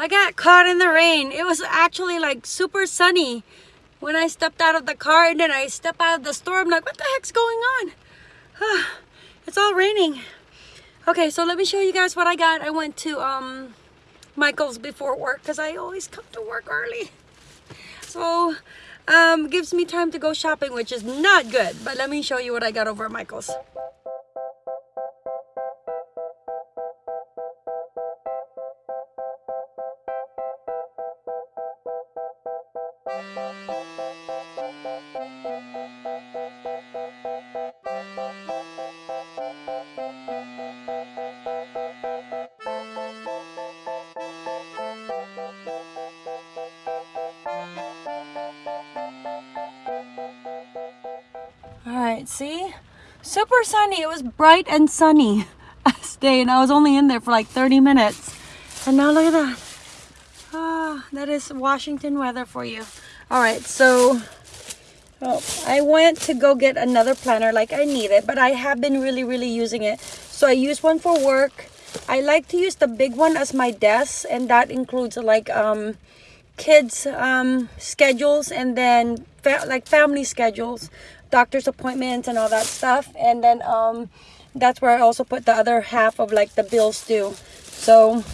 I got caught in the rain. It was actually like super sunny when I stepped out of the car and then I step out of the store. I'm like, what the heck's going on? it's all raining. Okay, so let me show you guys what I got. I went to um, Michael's before work because I always come to work early. So um, gives me time to go shopping, which is not good. But let me show you what I got over at Michael's. Right, see? Super sunny. It was bright and sunny day, and I was only in there for like 30 minutes. And now look at that. Ah, that is Washington weather for you. All right, so oh, I went to go get another planner like I need it, but I have been really, really using it. So I use one for work. I like to use the big one as my desk, and that includes like um, kids' um, schedules and then fa like family schedules doctor's appointments and all that stuff. And then um that's where i also put the other half of like the bills due. So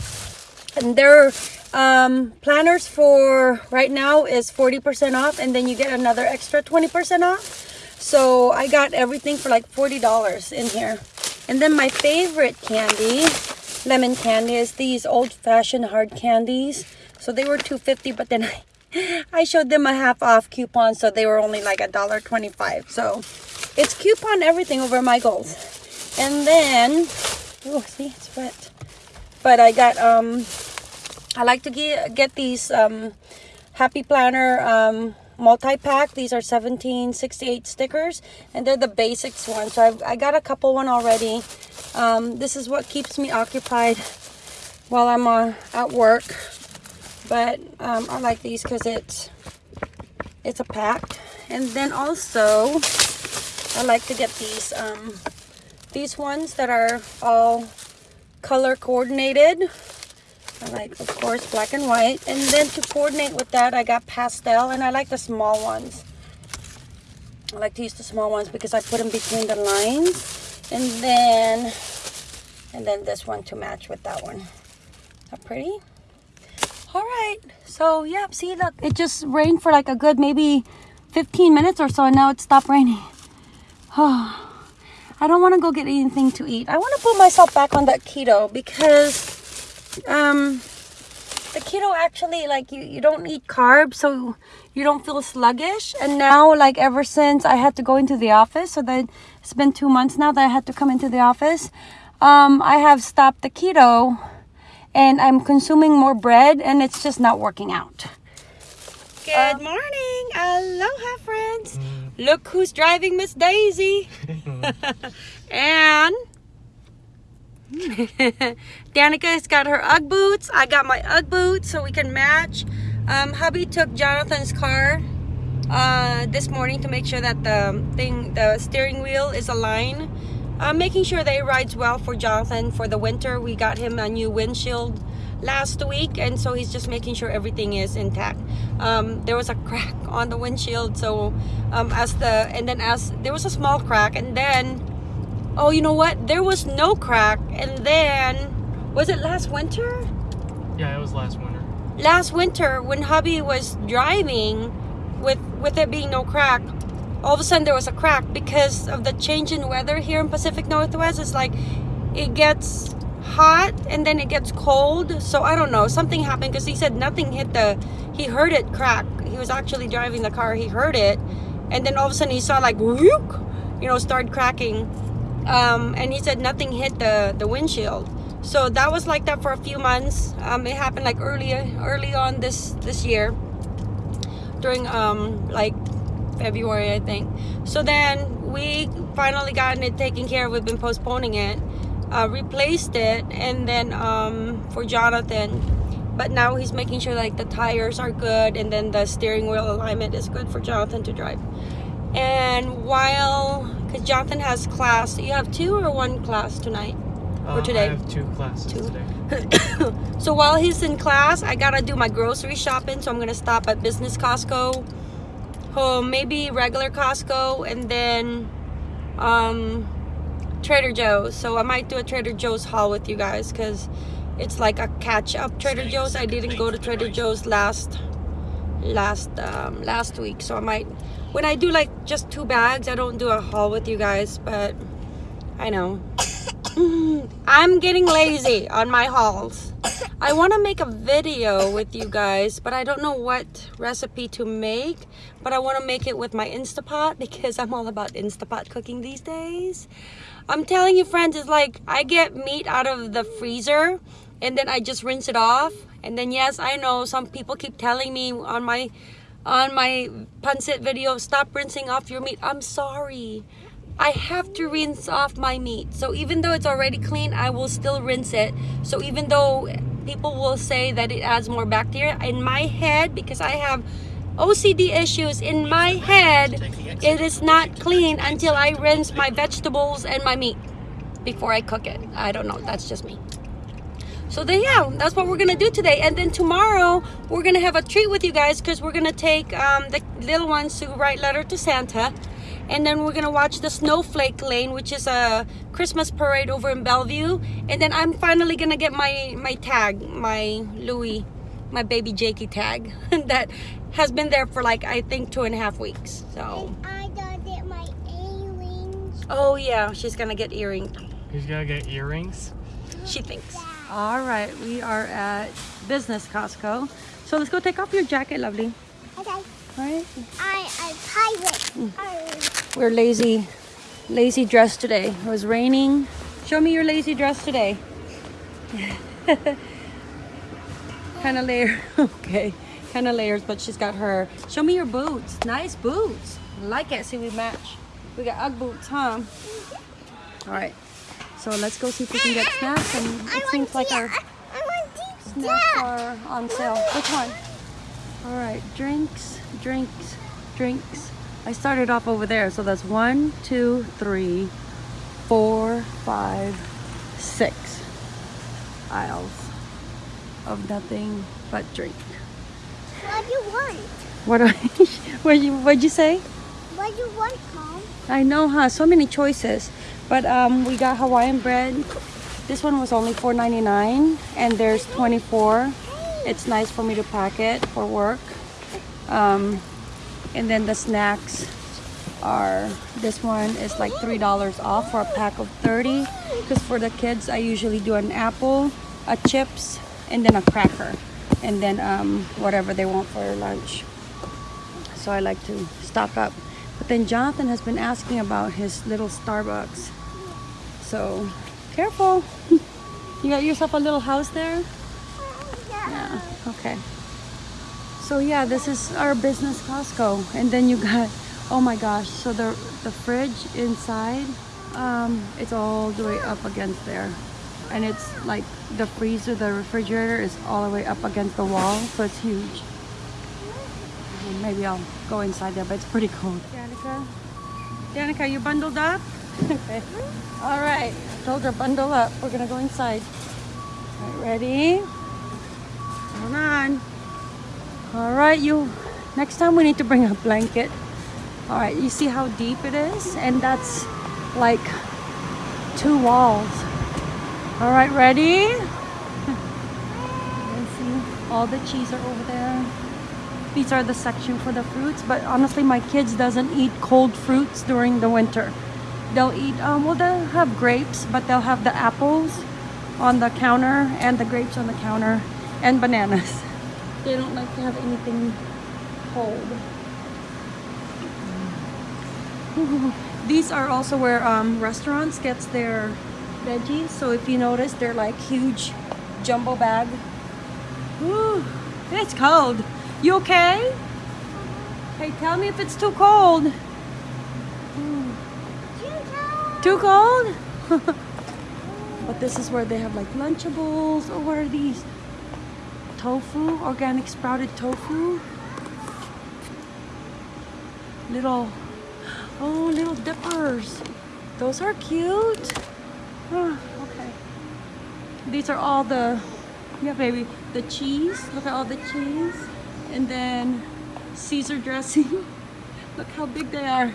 and their um planners for right now is 40 percent off and then you get another extra 20 percent off. So i got everything for like 40 dollars in here. And then my favorite candy lemon candy is these old-fashioned hard candies. So they were 250 but then i I showed them a half off coupon, so they were only like a dollar twenty-five. So it's coupon everything over Michael's. And then, oh, see, it's wet. But I got, um, I like to get, get these um, Happy Planner um, multi-pack. These are 1768 stickers, and they're the basics ones. So I've, I got a couple one already. Um, this is what keeps me occupied while I'm uh, at work but um, I like these because it's it's a pack. And then also I like to get these um, these ones that are all color coordinated. I like of course black and white. And then to coordinate with that I got pastel and I like the small ones. I like to use the small ones because I put them between the lines. And then and then this one to match with that one. How pretty? All right so yeah see look it just rained for like a good maybe 15 minutes or so and now it stopped raining. Oh i don't want to go get anything to eat. I want to put myself back on that keto because um the keto actually like you you don't eat carbs so you don't feel sluggish. And now like ever since i had to go into the office so that it's been two months now that i had to come into the office um i have stopped the keto and I'm consuming more bread and it's just not working out. Good um, morning. Aloha, friends. Mm. Look who's driving Miss Daisy. and Danica's got her Ugg boots. I got my Ugg boots so we can match. Um, hubby took Jonathan's car uh, this morning to make sure that the thing, the steering wheel is aligned uh, making sure that it rides well for Jonathan for the winter. We got him a new windshield last week and so he's just making sure everything is intact. Um, there was a crack on the windshield so um, as the and then as there was a small crack and then oh you know what? There was no crack and then was it last winter? Yeah it was last winter. Last winter when hubby was driving with with it being no crack all of a sudden there was a crack because of the change in weather here in Pacific Northwest. It's like it gets hot and then it gets cold. So I don't know, something happened because he said nothing hit the, he heard it crack. He was actually driving the car, he heard it. And then all of a sudden he saw like, whoop, you know, start cracking. Um, and he said nothing hit the, the windshield. So that was like that for a few months. Um, it happened like early, early on this, this year during um, like February, I think. So then we finally gotten it taken care of. We've been postponing it, uh, replaced it, and then um, for Jonathan. But now he's making sure like the tires are good, and then the steering wheel alignment is good for Jonathan to drive. And while, because Jonathan has class, you have two or one class tonight? Uh, today? I have two classes Two. today. so while he's in class, I gotta do my grocery shopping. So I'm gonna stop at Business Costco, oh, maybe regular Costco, and then um, Trader Joe's. So I might do a Trader Joe's haul with you guys because it's like a catch up Trader Joe's. I didn't go to Trader Joe's last last um, last week, so I might when I do like just two bags, I don't do a haul with you guys, but I know. Mm, I'm getting lazy on my hauls. I want to make a video with you guys, but I don't know what recipe to make. But I want to make it with my Instapot because I'm all about Instapot cooking these days. I'm telling you, friends, it's like I get meat out of the freezer and then I just rinse it off. And then yes, I know some people keep telling me on my on my pancit video, stop rinsing off your meat. I'm sorry. I have to rinse off my meat. So even though it's already clean, I will still rinse it. So even though people will say that it adds more bacteria, in my head, because I have OCD issues, in my head, it is not clean until I rinse my vegetables and my meat before I cook it. I don't know. That's just me. So then, yeah, that's what we're gonna do today. And then tomorrow, we're gonna have a treat with you guys because we're gonna take um, the little ones to write letter to Santa, and then we're gonna watch the Snowflake Lane, which is a Christmas parade over in Bellevue. And then I'm finally gonna get my my tag, my Louis, my baby Jakey tag that has been there for like I think two and a half weeks. So, I gotta get my earrings. oh yeah, she's gonna get earring. He's gotta get earrings. She thinks. All right, we are at Business Costco. So let's go take off your jacket, lovely. Okay. Right. I I pirate. Mm. We're lazy, lazy dressed today. It was raining. Show me your lazy dress today. kind of layer. okay. Kind of layers, but she's got her. Show me your boots. Nice boots. Like it. See, we match. We got Ugg boots, huh? All right. So let's go see if we can get snacks. And I seems like our to- I want to snacks are on sale. Which one? All right, drinks, drinks, drinks. I started off over there, so that's one, two, three, four, five, six aisles of nothing but drink. What do you want? What do I, what you what'd you say? What do you want, Mom? I know, huh? So many choices. But um, we got Hawaiian bread. This one was only $4.99 and there's 24. It's nice for me to pack it for work. Um, and then the snacks are, this one is like $3 off for a pack of 30. Because for the kids, I usually do an apple, a chips, and then a cracker. And then um, whatever they want for lunch. So I like to stock up. But then Jonathan has been asking about his little Starbucks. So careful. You got yourself a little house there? Yeah. Okay. So yeah, this is our business Costco. And then you got oh my gosh, so the the fridge inside, um, it's all the way up against there. And it's like the freezer, the refrigerator is all the way up against the wall, so it's huge. And maybe I'll go inside there, but it's pretty cold. Danica? Danica, you bundled up? okay. All right. Told her bundle up. We're gonna go inside. All right, ready? Hold on. All right, you. Next time we need to bring a blanket. All right, you see how deep it is? And that's like two walls. All right, ready? All the cheese are over there. These are the section for the fruits, but honestly, my kids doesn't eat cold fruits during the winter. They'll eat, um, well, they'll have grapes, but they'll have the apples on the counter and the grapes on the counter and bananas. They don't like to have anything cold. These are also where um, restaurants gets their veggies. So if you notice, they're like huge jumbo bag. Ooh, it's cold. You okay? Hey, tell me if it's too cold. Too cold? but this is where they have like Lunchables. Or what are these? Tofu, organic sprouted tofu. Little, oh, little dippers. Those are cute. Ah, okay. these are all the, yeah, baby, the cheese. Look at all the cheese. And then Caesar dressing. Look how big they are.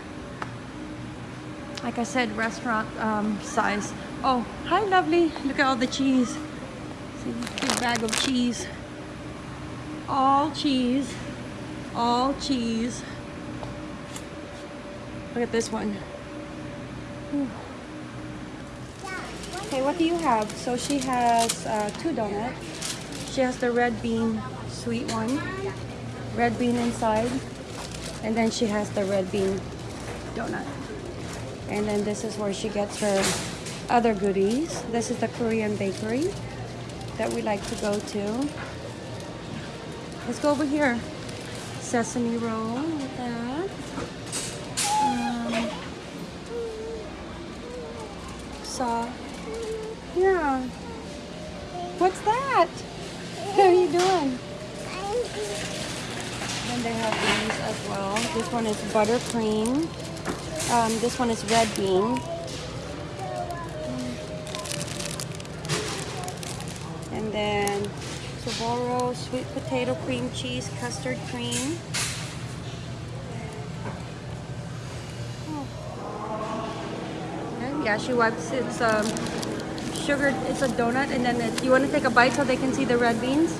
Like I said, restaurant um, size. Oh, hi, lovely. Look at all the cheese. See, big bag of cheese. All cheese. All cheese. Look at this one. Okay, what do you have? So she has uh, two donuts. She has the red bean sweet one, red bean inside, and then she has the red bean donut. And then this is where she gets her other goodies. This is the Korean bakery that we like to go to. Let's go over here. Sesame roll with that. Um, saw. Yeah. What's that? How are you doing? Then they have these as well. This one is buttercream. Um, this one is red bean. And then Soboro sweet potato cream cheese custard cream. Okay, Yeah, she wipes it's um sugar it's a donut and then it, you want to take a bite so they can see the red beans.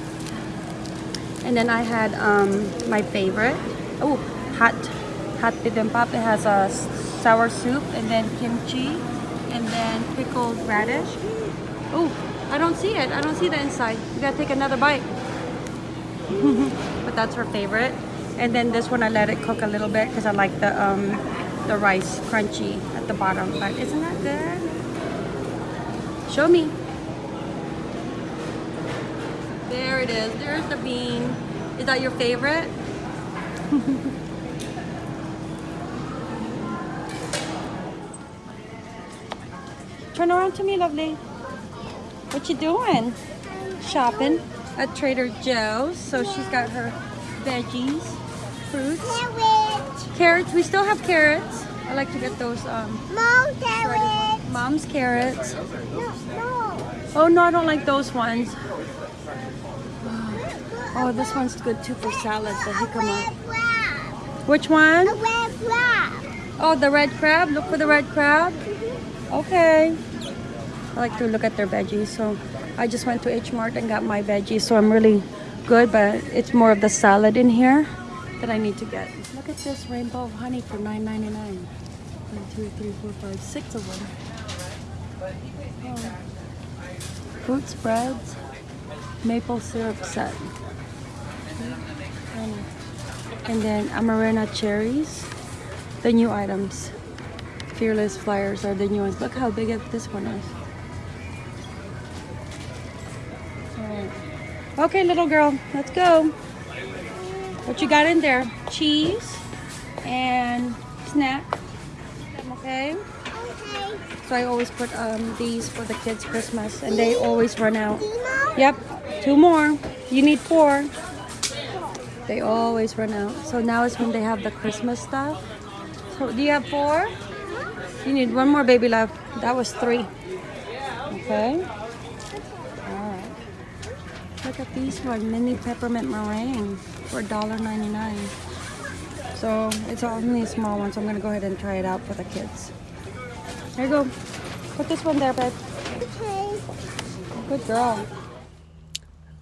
And then I had um my favorite. Oh, hot hot bibimbap. It has a sour soup and then kimchi and then pickled radish. Oh, I don't see it. I don't see the inside. You gotta take another bite. but that's her favorite. And then this one I let it cook a little bit because I like the um the rice crunchy at the bottom. But isn't that good? Show me. There it is. There's the bean. Is that your favorite? Turn around to me, lovely. What you doing? Shopping at Trader Joe's. So she's got her veggies, fruits, Carrot. carrots. We still have carrots. I like to get those um, Mom, shredded- carrot. mom's carrots. No, no. Oh no, I don't like those ones. Oh, this one's good too for salad, the jicama. Which one? red crab. Oh, the red crab. Look for the red crab. Okay. I like to look at their veggies, so I just went to H Mart and got my veggies, so I'm really good. But it's more of the salad in here that I need to get. Look at this rainbow of honey for $9.99. One, two, three, four, five, six of them. Oh. Fruit spreads, maple syrup set. And, and then Amarena cherries, the new items. Fearless flyers are the new ones. Look how big this one is. Okay, little girl, let's go. What you got in there? Cheese and snack. Okay. Okay. So I always put um, these for the kids' Christmas, and they always run out. Yep, two more. You need four. They always run out. So now is when they have the Christmas stuff. So do you have four? You need one more baby love. That was three. Okay. Look at these one, mini peppermint meringue for $1.99. So it's only a small one, so I'm gonna go ahead and try it out for the kids. There you go. Put this one there, babe. Okay. Good girl.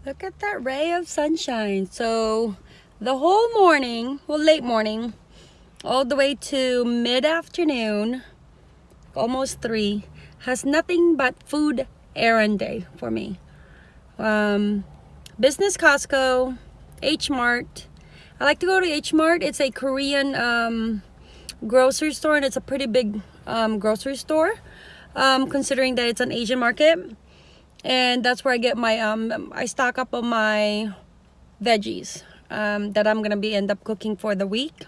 Look at that ray of sunshine. So the whole morning, well, late morning, all the way to mid-afternoon, almost three, has nothing but food errand day for me. Um, business Costco, H Mart. I like to go to H Mart. It's a Korean um, grocery store and it's a pretty big um, grocery store um, considering that it's an Asian market and that's where I get my um I stock up on my veggies um, that I'm gonna be end up cooking for the week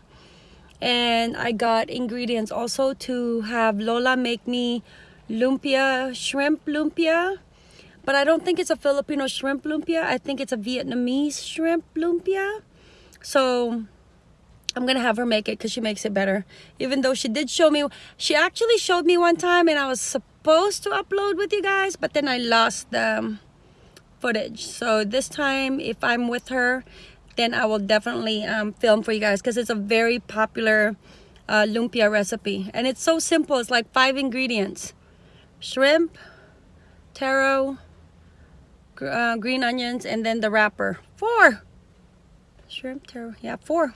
and I got ingredients also to have Lola make me lumpia shrimp lumpia but I don't think it's a Filipino shrimp lumpia I think it's a Vietnamese shrimp lumpia so I'm gonna have her make it because she makes it better. Even though she did show me, she actually showed me one time, and I was supposed to upload with you guys, but then I lost the um, footage. So this time, if I'm with her, then I will definitely um, film for you guys because it's a very popular uh, lumpia recipe. And it's so simple. It's like five ingredients. Shrimp, taro, uh, green onions, and then the wrapper. Four. Shrimp, taro. Yeah, four.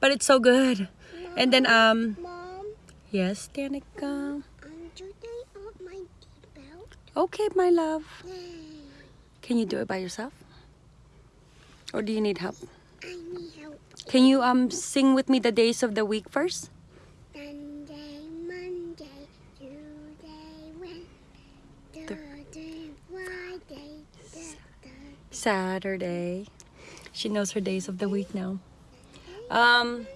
But it's so good. And then, um, Mom, yes, Danica. um, do they want my belt? Okay, my love. Yay. Can you do it by yourself? Or do you need help? I need help. Can you um sing with me the days of the week first? Saturday. She knows her days of the week now. Um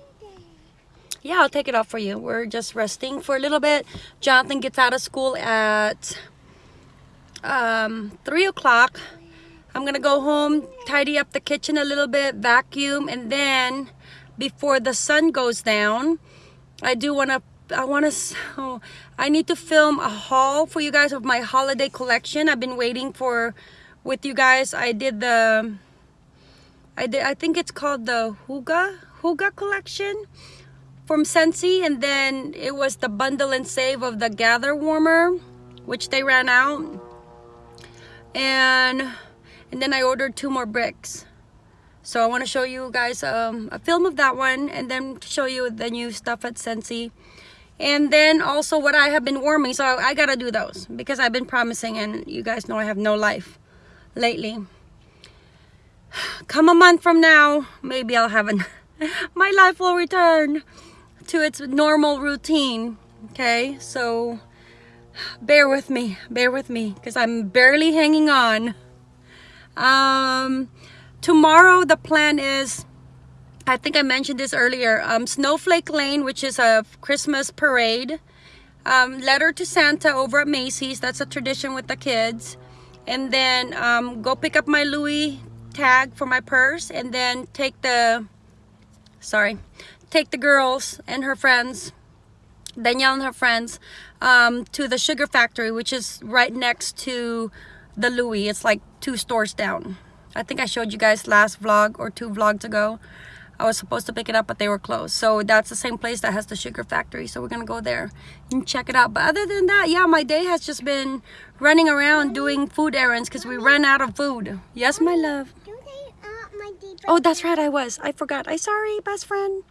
yeah, I'll take it off for you. We're just resting for a little bit. Jonathan gets out of school at um three o'clock. I'm gonna go home, tidy up the kitchen a little bit, vacuum, and then before the sun goes down, I do wanna I wanna oh, I need to film a haul for you guys of my holiday collection. I've been waiting for with you guys. I did the I did I think it's called the Huga Huga collection from Scentsy and then it was the bundle and save of the gather warmer which they ran out. And and then I ordered two more bricks. So I want to show you guys um, a film of that one and then show you the new stuff at Scentsy. And then also what I have been warming so I gotta do those because I've been promising and you guys know I have no life lately. Come a month from now maybe I'll have an my life will return to its normal routine okay? So bear with me bear with me because I'm barely hanging on. Um tomorrow the plan is I think I mentioned this earlier um Snowflake Lane which is a Christmas parade. Um, letter to Santa over at Macy's that's a tradition with the kids and then um, go pick up my Louis tag for my purse and then take the sorry take the girls and her friends Danielle and her friends um, to the sugar factory which is right next to the Louis. It's like two stores down. I think I showed you guys last vlog or two vlogs ago I was supposed to pick it up but they were closed. So that's the same place that has the sugar factory so we're gonna go there and check it out. But other than that yeah my day has just been running around doing food errands because we ran out of food. Yes my love. Do they want my belt? oh that's right I was. I forgot. I sorry best friend.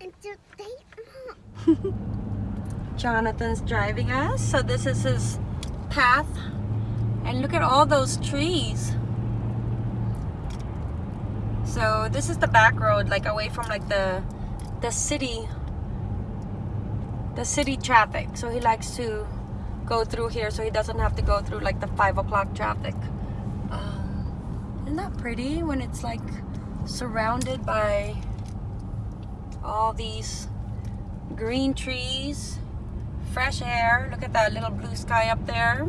And do they want Jonathan's driving us so this is his path. And look at all those trees so this is the back road like away from like the the city the city traffic. So he likes to go through here so he doesn't have to go through like the five o'clock traffic. Um, isn't that pretty when it's like surrounded by all these green trees fresh air? Look at that little blue sky up there